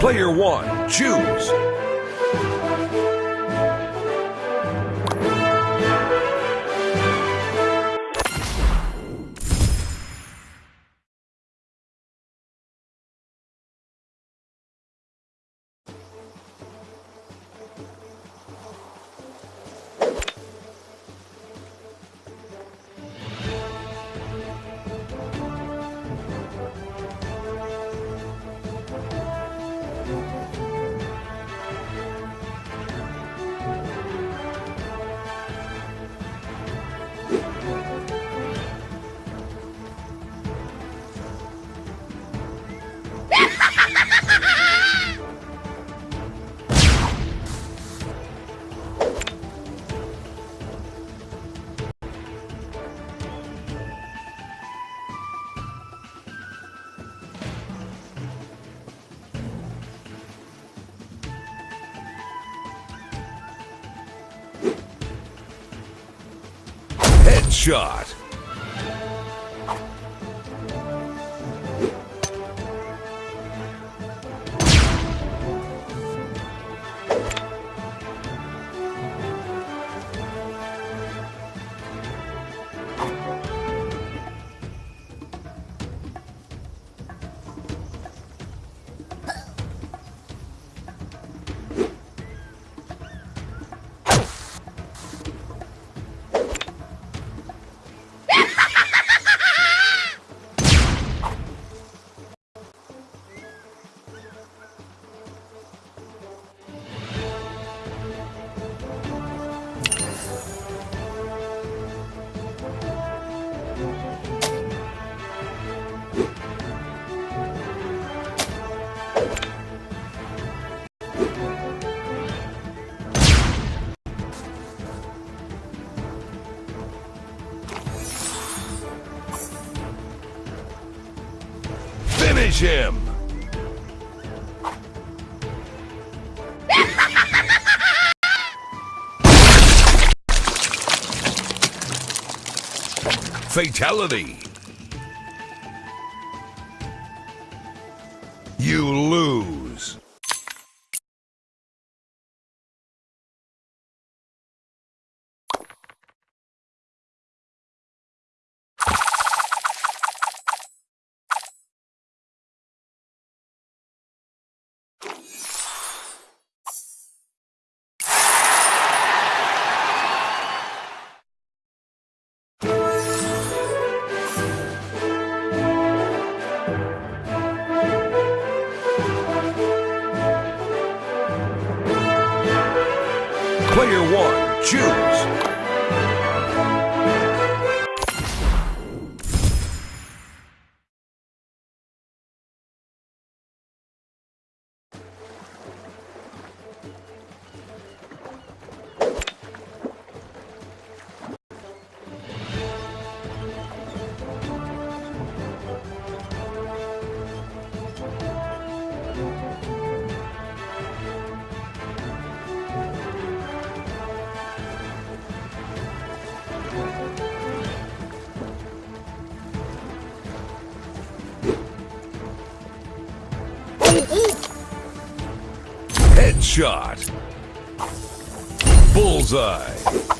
Player one, choose. Headshot. gym. Fatality. You lose. Player one, choose. Headshot. Bullseye.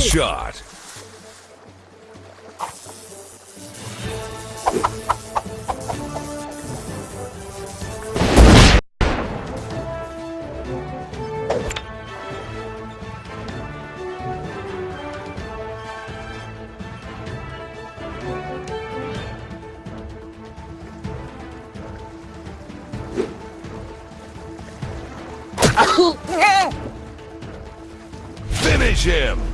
Headshot. Finish him.